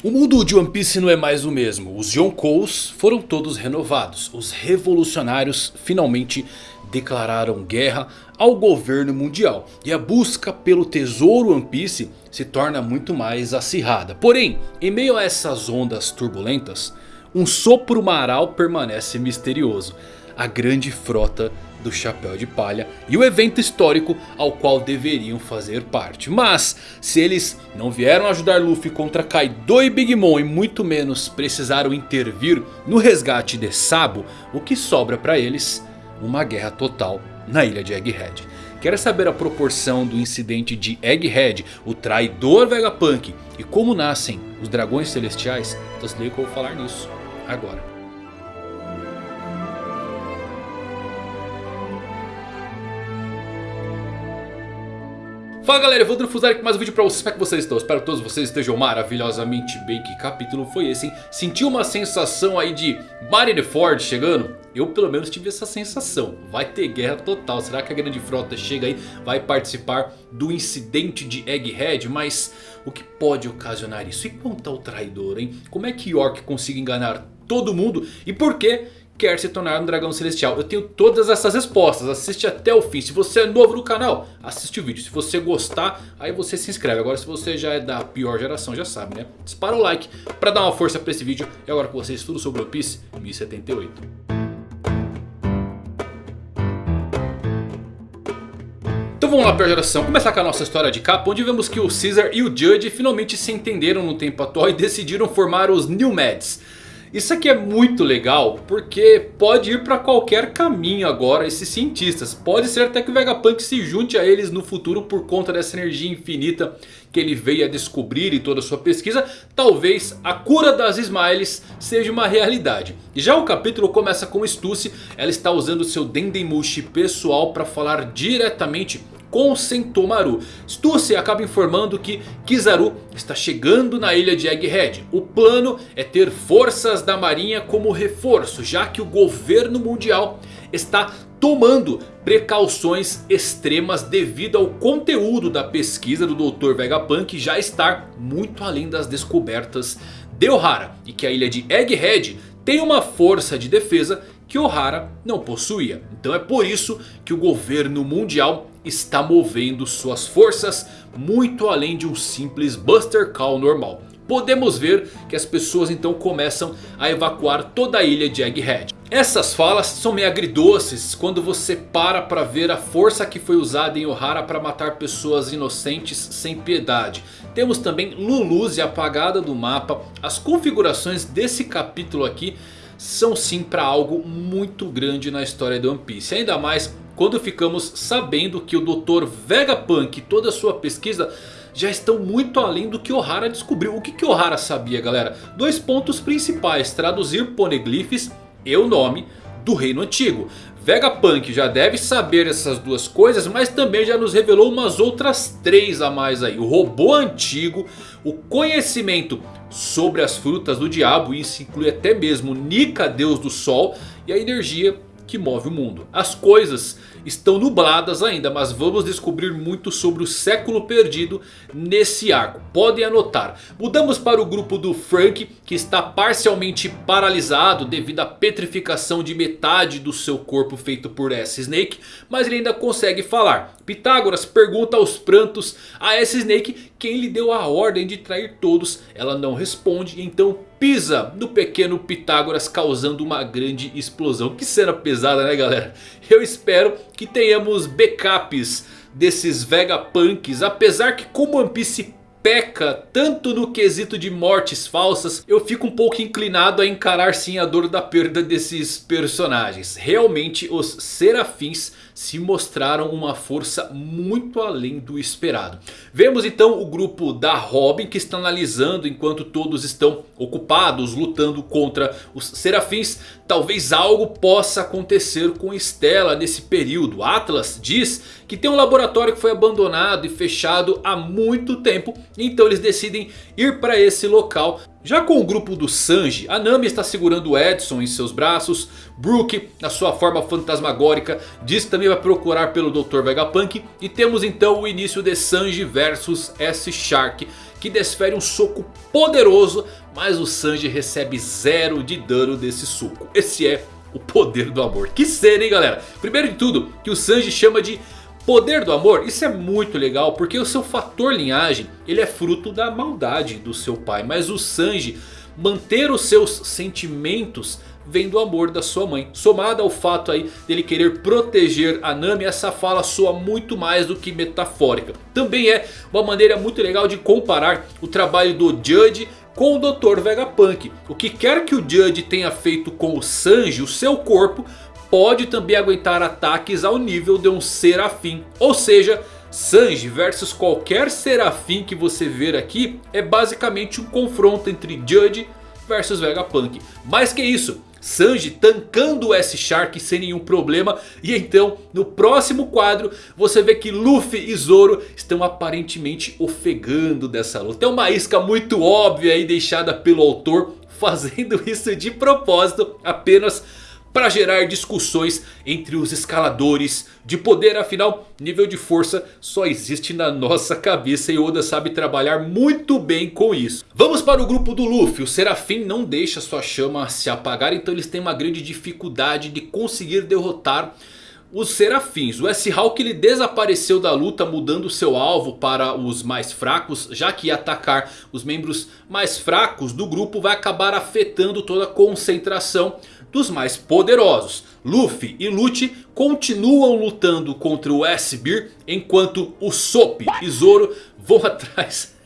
O mundo de One Piece não é mais o mesmo. Os Yonkous foram todos renovados. Os revolucionários finalmente declararam guerra ao governo mundial. E a busca pelo tesouro One Piece se torna muito mais acirrada. Porém, em meio a essas ondas turbulentas, um sopro maral permanece misterioso. A grande frota do Chapéu de Palha e o evento histórico ao qual deveriam fazer parte. Mas se eles não vieram ajudar Luffy contra Kaido e Big Mom e muito menos precisaram intervir no resgate de Sabo, o que sobra para eles? Uma guerra total na ilha de Egghead. Quer saber a proporção do incidente de Egghead, o traidor Vegapunk e como nascem os dragões celestiais? Então se liga que eu vou falar nisso agora. Fala galera, eu vou Drufuzar aqui mais um vídeo pra vocês, como é que vocês estão? Espero que todos vocês estejam maravilhosamente bem, que capítulo foi esse, hein? Sentiu uma sensação aí de Marineford chegando? Eu pelo menos tive essa sensação, vai ter guerra total, será que a grande frota chega aí, vai participar do incidente de Egghead? Mas o que pode ocasionar isso? E quanto ao traidor, hein? Como é que York consiga enganar todo mundo? E por que quer se tornar um dragão celestial? Eu tenho todas essas respostas, assiste até o fim. Se você é novo no canal, assiste o vídeo. Se você gostar, aí você se inscreve. Agora se você já é da pior geração, já sabe né? Dispara o like para dar uma força para esse vídeo. E agora com vocês tudo sobre o Piece 1078. Então vamos lá pior geração, começar com a nossa história de capa Onde vemos que o Caesar e o Judge finalmente se entenderam no tempo atual E decidiram formar os New Mads isso aqui é muito legal porque pode ir para qualquer caminho agora esses cientistas. Pode ser até que o Vegapunk se junte a eles no futuro por conta dessa energia infinita que ele veio a descobrir em toda a sua pesquisa. Talvez a cura das Smiles seja uma realidade. E já o capítulo começa com Stussy. Ela está usando seu Dendemushi pessoal para falar diretamente com Sentomaru. Stussy acaba informando que Kizaru está chegando na ilha de Egghead. O plano é ter forças da marinha como reforço, já que o governo mundial está tomando precauções extremas devido ao conteúdo da pesquisa do Dr. Vegapunk já estar muito além das descobertas de Ohara. E que a ilha de Egghead tem uma força de defesa que Ohara não possuía. Então é por isso que o governo mundial está movendo suas forças muito além de um simples Buster Call normal. Podemos ver que as pessoas então começam a evacuar toda a ilha de Egghead. Essas falas são meio agridoces quando você para para ver a força que foi usada em Ohara para matar pessoas inocentes sem piedade. Temos também Luluze apagada do mapa. As configurações desse capítulo aqui são sim para algo muito grande na história de One Piece. Ainda mais quando ficamos sabendo que o Dr. Vegapunk e toda a sua pesquisa já estão muito além do que Ohara descobriu. O que, que Ohara sabia galera? Dois pontos principais, traduzir poneglyphs e o nome do reino antigo. Vegapunk já deve saber essas duas coisas, mas também já nos revelou umas outras três a mais aí. O robô antigo, o conhecimento sobre as frutas do diabo, isso inclui até mesmo Nika, deus do sol, e a energia que move o mundo. As coisas estão nubladas ainda, mas vamos descobrir muito sobre o século perdido nesse arco. Podem anotar. Mudamos para o grupo do Frank, que está parcialmente paralisado devido à petrificação de metade do seu corpo feito por S-Snake, mas ele ainda consegue falar. Pitágoras pergunta aos prantos a S-Snake quem lhe deu a ordem de trair todos. Ela não responde, então pisa no pequeno Pitágoras causando uma grande explosão. Que cena pesada né galera? Eu espero que tenhamos backups desses Vegapunks. Apesar que como One Piece peca tanto no quesito de mortes falsas, eu fico um pouco inclinado a encarar sim a dor da perda desses personagens. Realmente os serafins se mostraram uma força muito além do esperado. Vemos então o grupo da Robin que está analisando enquanto todos estão ocupados lutando contra os serafins. Talvez algo possa acontecer com Stella nesse período. Atlas diz que tem um laboratório que foi abandonado e fechado há muito tempo. Então eles decidem ir para esse local Já com o grupo do Sanji, a Nami está segurando o Edson em seus braços. Brook, na sua forma fantasmagórica, diz que também vai procurar pelo Dr. Vegapunk. E temos então o início de Sanji versus S-Shark. Que desfere um soco poderoso, mas o Sanji recebe zero de dano desse soco. Esse é o poder do amor. Que cena hein galera? Primeiro de tudo, que o Sanji chama de Poder do amor, isso é muito legal porque o seu fator linhagem ele é fruto da maldade do seu pai. Mas o Sanji manter os seus sentimentos vem do amor da sua mãe. Somado ao fato aí dele querer proteger a Nami, essa fala soa muito mais do que metafórica. Também é uma maneira muito legal de comparar o trabalho do Judge com o Dr. Vegapunk. O que quer que o Judge tenha feito com o Sanji, o seu corpo pode também aguentar ataques ao nível de um Serafim. Ou seja, Sanji versus qualquer Serafim que você ver aqui é basicamente um confronto entre Judge versus Vegapunk. Mais que isso, Sanji tancando o S-Shark sem nenhum problema. E então no próximo quadro você vê que Luffy e Zoro estão aparentemente ofegando dessa luta. É uma isca muito óbvia aí deixada pelo autor fazendo isso de propósito apenas para gerar discussões entre os escaladores de poder. Afinal, nível de força só existe na nossa cabeça e Oda sabe trabalhar muito bem com isso. Vamos para o grupo do Luffy. O Serafim não deixa sua chama se apagar, então eles têm uma grande dificuldade de conseguir derrotar os serafins. O S-Hawk ele desapareceu da luta mudando seu alvo para os mais fracos. Já que atacar os membros mais fracos do grupo vai acabar afetando toda a concentração dos mais poderosos. Luffy e Lucci continuam lutando contra o S-Beer. Enquanto o Sop e Zoro vão atrás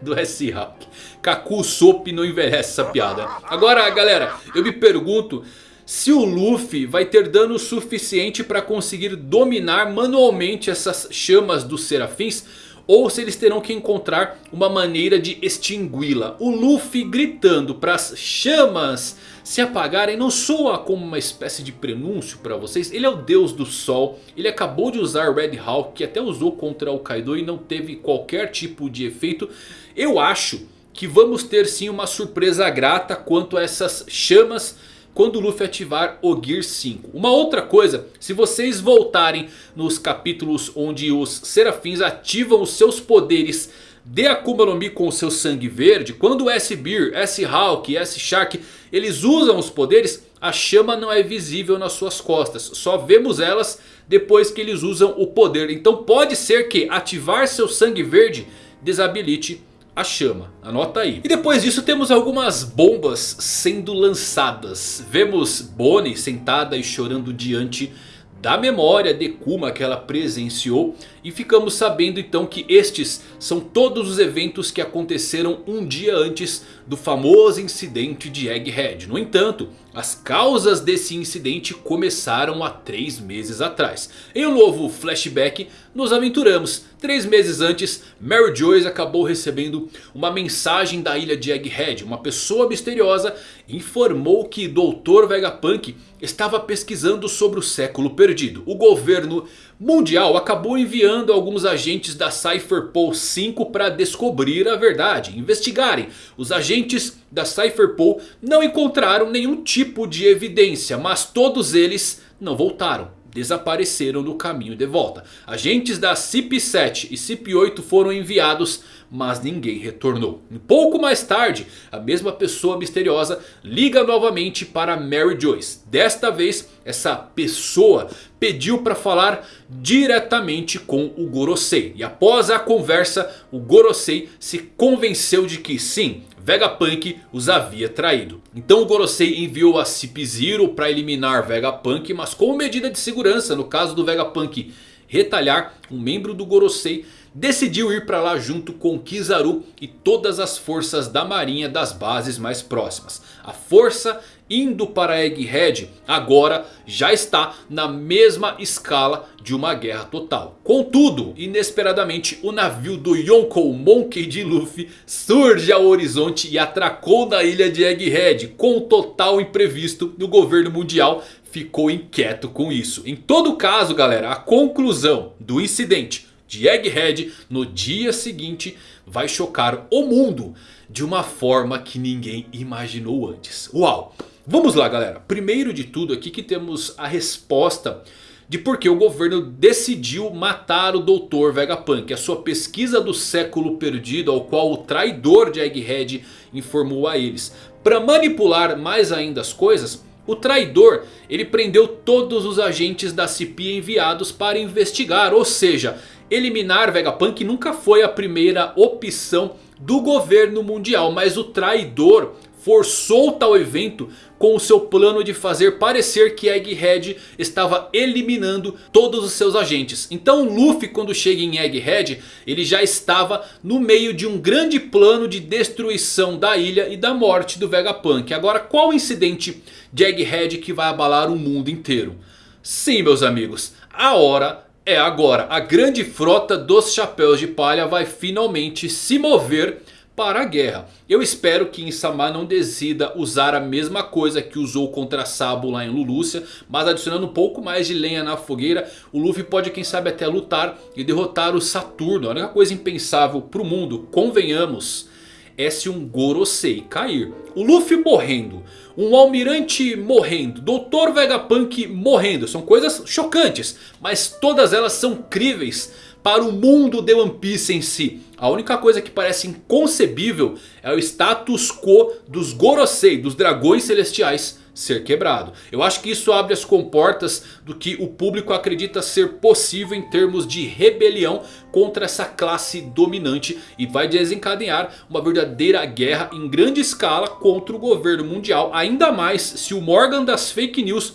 do S-Hawk. Kaku Sop não envelhece essa piada. Agora galera, eu me pergunto se o Luffy vai ter dano suficiente para conseguir dominar manualmente essas chamas dos serafins. Ou se eles terão que encontrar uma maneira de extingui-la. O Luffy gritando para as chamas se apagarem não soa como uma espécie de prenúncio para vocês. Ele é o deus do sol. Ele acabou de usar Red Hawk que até usou contra o Kaido e não teve qualquer tipo de efeito. Eu acho que vamos ter sim uma surpresa grata quanto a essas chamas quando o Luffy ativar o Gear 5. Uma outra coisa, se vocês voltarem nos capítulos onde os serafins ativam os seus poderes de Akuma no Mi com o seu sangue verde. Quando S-Beer, S-Hawk S-Shark eles usam os poderes, a chama não é visível nas suas costas. Só vemos elas depois que eles usam o poder. Então pode ser que ativar seu sangue verde desabilite a chama. Anota aí. E depois disso temos algumas bombas sendo lançadas. Vemos Bonnie sentada e chorando diante da memória de Kuma que ela presenciou. E ficamos sabendo então que estes são todos os eventos que aconteceram um dia antes do famoso incidente de Egghead. No entanto, as causas desse incidente começaram há 3 meses atrás. Em um novo flashback, nos aventuramos. 3 meses antes, Mary Joyce acabou recebendo uma mensagem da ilha de Egghead. Uma pessoa misteriosa informou que Dr. Vegapunk estava pesquisando sobre o século perdido. O governo mundial acabou enviando alguns agentes da Cypherpol 5 para descobrir a verdade, investigarem. Os agentes da Cypherpol não encontraram nenhum tipo de evidência, mas todos eles não voltaram desapareceram no caminho de volta. Agentes da CIP-7 e CIP-8 foram enviados, mas ninguém retornou. Um pouco mais tarde, a mesma pessoa misteriosa liga novamente para Mary Joyce. Desta vez, essa pessoa pediu para falar diretamente com o Gorosei. E após a conversa, o Gorosei se convenceu de que sim, Vegapunk os havia traído. Então o Gorosei enviou a Cip Zero para eliminar Vegapunk. Mas como medida de segurança no caso do Vegapunk retalhar um membro do Gorosei decidiu ir para lá junto com Kizaru e todas as forças da marinha das bases mais próximas. A força indo para Egghead agora já está na mesma escala de uma guerra total. Contudo, inesperadamente o navio do Yonkou Monkey de Luffy surge ao horizonte e atracou na ilha de Egghead. Com total imprevisto, o governo mundial ficou inquieto com isso. Em todo caso galera, a conclusão do incidente de Egghead no dia seguinte vai chocar o mundo. de uma forma que ninguém imaginou antes. Uau! Vamos lá galera, primeiro de tudo aqui que temos a resposta de por que o governo decidiu matar o Dr. Vegapunk. A sua pesquisa do século perdido ao qual o traidor de Egghead informou a eles. Para manipular mais ainda as coisas, o traidor ele prendeu todos os agentes da CP enviados para investigar. Ou seja, eliminar Vegapunk nunca foi a primeira opção do governo mundial. Mas o traidor forçou tal evento com o seu plano de fazer parecer que Egghead estava eliminando todos os seus agentes. Então Luffy quando chega em Egghead, ele já estava no meio de um grande plano de destruição da ilha e da morte do Vegapunk. Agora qual incidente de Egghead que vai abalar o mundo inteiro? Sim meus amigos, a hora é agora. A grande frota dos Chapéus de Palha vai finalmente se mover para a guerra. Eu espero que Insama não decida usar a mesma coisa que usou contra Sabo lá em Lulúcia. Mas adicionando um pouco mais de lenha na fogueira. O Luffy pode quem sabe até lutar e derrotar o Saturno. A única coisa impensável para o mundo, convenhamos, é se um Gorosei cair. O Luffy morrendo, um Almirante morrendo, Dr. Vegapunk morrendo. São coisas chocantes, mas todas elas são críveis para o mundo de One Piece em si. A única coisa que parece inconcebível é o status quo dos Gorosei, dos dragões celestiais ser quebrado. Eu acho que isso abre as comportas do que o público acredita ser possível em termos de rebelião contra essa classe dominante. E vai desencadear uma verdadeira guerra em grande escala contra o governo mundial. Ainda mais se o Morgan das fake news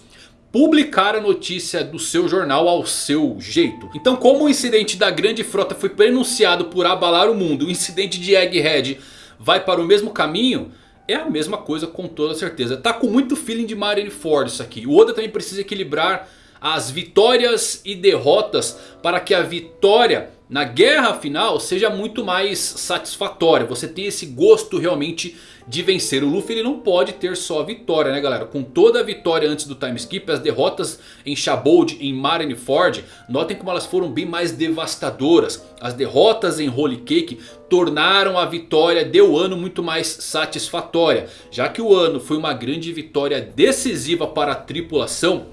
publicar a notícia do seu jornal ao seu jeito. Então como o incidente da grande frota foi pronunciado por abalar o mundo, o incidente de Egghead vai para o mesmo caminho... É a mesma coisa com toda certeza. Tá com muito feeling de Marineford isso aqui. O Oda também precisa equilibrar as vitórias e derrotas para que a vitória na guerra final seja muito mais satisfatória. Você tem esse gosto realmente de vencer. O Luffy ele não pode ter só a vitória né galera. Com toda a vitória antes do time skip. As derrotas em Shabold, em Marineford. Notem como elas foram bem mais devastadoras. As derrotas em Holy Cake tornaram a vitória de Wano muito mais satisfatória. Já que o Wano foi uma grande vitória decisiva para a tripulação.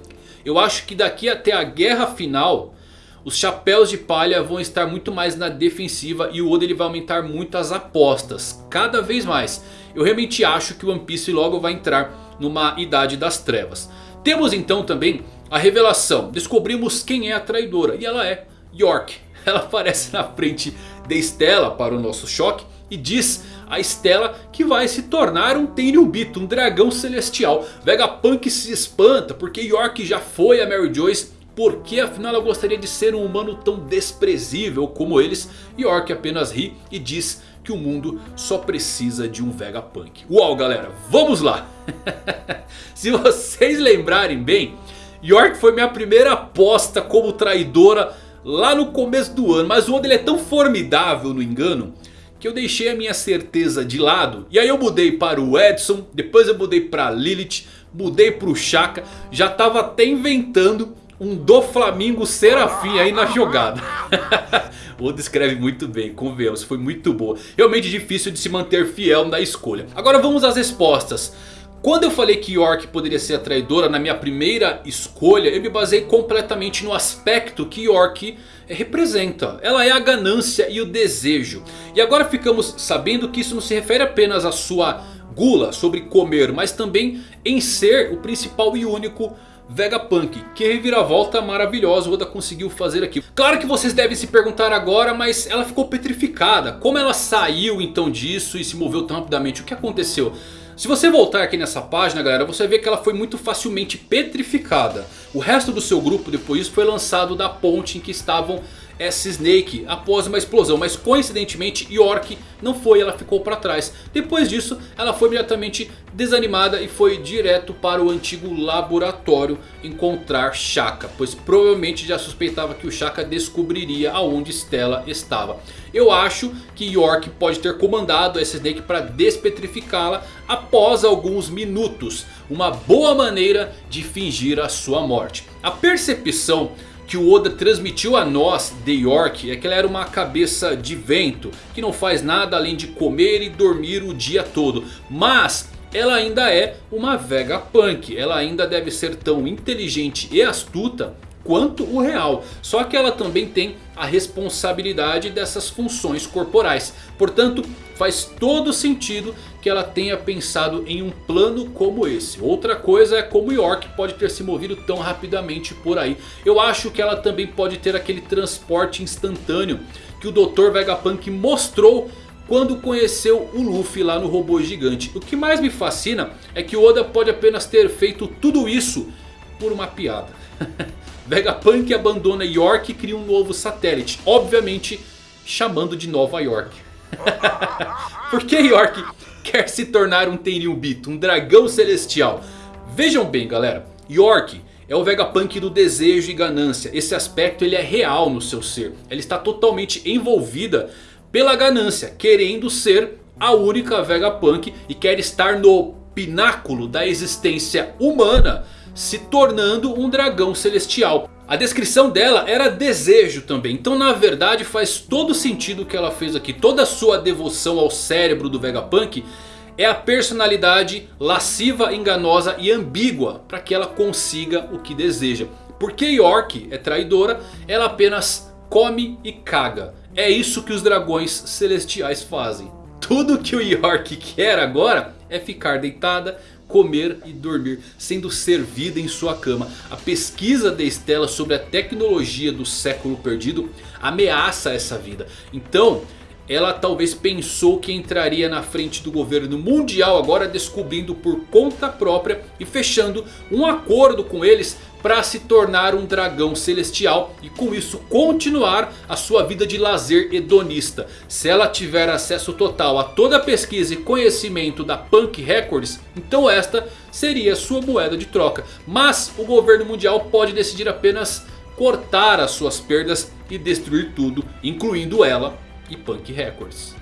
Eu acho que daqui até a guerra final os chapéus de palha vão estar muito mais na defensiva e o Oda ele vai aumentar muito as apostas, cada vez mais. Eu realmente acho que o One Piece logo vai entrar numa idade das trevas. Temos então também a revelação, descobrimos quem é a traidora e ela é York. Ela aparece na frente de Stella para o nosso choque e diz a Stella que vai se tornar um Tenryubito, um dragão celestial. Vegapunk se espanta porque York já foi a Mary Joyce porque afinal ela gostaria de ser um humano tão desprezível como eles? York apenas ri e diz que o mundo só precisa de um Vegapunk. Uau galera, vamos lá! Se vocês lembrarem bem, York foi minha primeira aposta como traidora lá no começo do ano. Mas o Oda ele é tão formidável no engano que eu deixei a minha certeza de lado. E aí eu mudei para o Edson, depois eu mudei para Lilith, mudei para o Shaka. Já estava até inventando um do Flamengo Serafim aí na jogada. o Oda escreve muito bem, convenhamos, foi muito boa. Realmente difícil de se manter fiel na escolha. Agora vamos às respostas. Quando eu falei que York poderia ser a traidora na minha primeira escolha, eu me basei completamente no aspecto que York representa. Ela é a ganância e o desejo. E agora ficamos sabendo que isso não se refere apenas à sua gula sobre comer, mas também em ser o principal e único Vegapunk. Que reviravolta maravilhosa o Oda conseguiu fazer aqui. Claro que vocês devem se perguntar agora, mas ela ficou petrificada. Como ela saiu então disso e se moveu tão rapidamente? O que aconteceu? Se você voltar aqui nessa página galera, você vê que ela foi muito facilmente petrificada. O resto do seu grupo depois disso foi lançado da ponte em que estavam essa Snake após uma explosão. Mas coincidentemente York não foi, ela ficou para trás. Depois disso ela foi imediatamente desanimada e foi direto para o antigo laboratório encontrar Shaka. Pois provavelmente já suspeitava que o Shaka descobriria aonde Stella estava. Eu acho que York pode ter comandado essa Snake para despetrificá-la após alguns minutos. Uma boa maneira de fingir a sua morte. A percepção que o Oda transmitiu a nós de York é que ela era uma cabeça de vento. Que não faz nada além de comer e dormir o dia todo. Mas ela ainda é uma Vegapunk. Ela ainda deve ser tão inteligente e astuta quanto o real. Só que ela também tem a responsabilidade dessas funções corporais. Portanto, faz todo sentido que ela tenha pensado em um plano como esse. Outra coisa é como York pode ter se movido tão rapidamente por aí. Eu acho que ela também pode ter aquele transporte instantâneo que o Dr. Vegapunk mostrou quando conheceu o Luffy lá no robô gigante. O que mais me fascina é que o Oda pode apenas ter feito tudo isso por uma piada. Vegapunk abandona York e cria um novo satélite. Obviamente chamando de Nova York. Por que York quer se tornar um Tenryubito, um dragão celestial? Vejam bem galera, York é o Vegapunk do desejo e ganância. Esse aspecto ele é real no seu ser. Ela está totalmente envolvida pela ganância, querendo ser a única Vegapunk e quer estar no pináculo da existência humana se tornando um dragão celestial. A descrição dela era desejo também. Então na verdade faz todo sentido o que ela fez aqui. Toda a sua devoção ao cérebro do Vegapunk é a personalidade lasciva, enganosa e ambígua. Para que ela consiga o que deseja. Porque York é traidora, ela apenas come e caga. É isso que os dragões celestiais fazem. Tudo que o York quer agora é ficar deitada, comer e dormir, sendo servida em sua cama. A pesquisa de Estela sobre a tecnologia do século perdido ameaça essa vida. Então... Ela talvez pensou que entraria na frente do governo mundial agora descobrindo por conta própria e fechando um acordo com eles para se tornar um dragão celestial e com isso continuar a sua vida de lazer hedonista. Se ela tiver acesso total a toda a pesquisa e conhecimento da Punk Records, então esta seria sua moeda de troca. Mas o governo mundial pode decidir apenas cortar as suas perdas e destruir tudo, incluindo ela e Punk Records.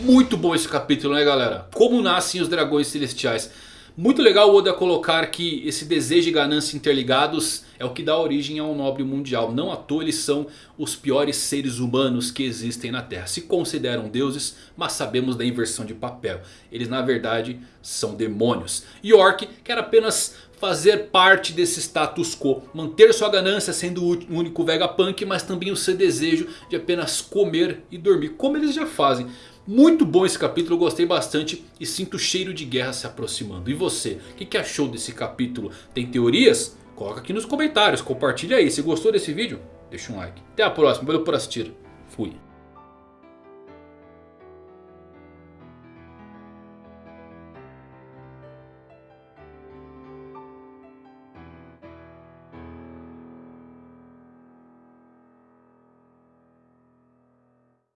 Muito bom esse capítulo né galera? Como nascem os dragões celestiais. Muito legal o Oda colocar que esse desejo e ganância interligados é o que dá origem ao nobre mundial. Não à toa eles são os piores seres humanos que existem na Terra. Se consideram deuses, mas sabemos da inversão de papel. Eles na verdade são demônios. York quer apenas fazer parte desse status quo. Manter sua ganância sendo o único Vegapunk, mas também o seu desejo de apenas comer e dormir. Como eles já fazem. Muito bom esse capítulo, eu gostei bastante e sinto o cheiro de guerra se aproximando. E você, o que, que achou desse capítulo? Tem teorias? Coloca aqui nos comentários, compartilha aí. Se gostou desse vídeo, deixa um like. Até a próxima, valeu por assistir. Fui.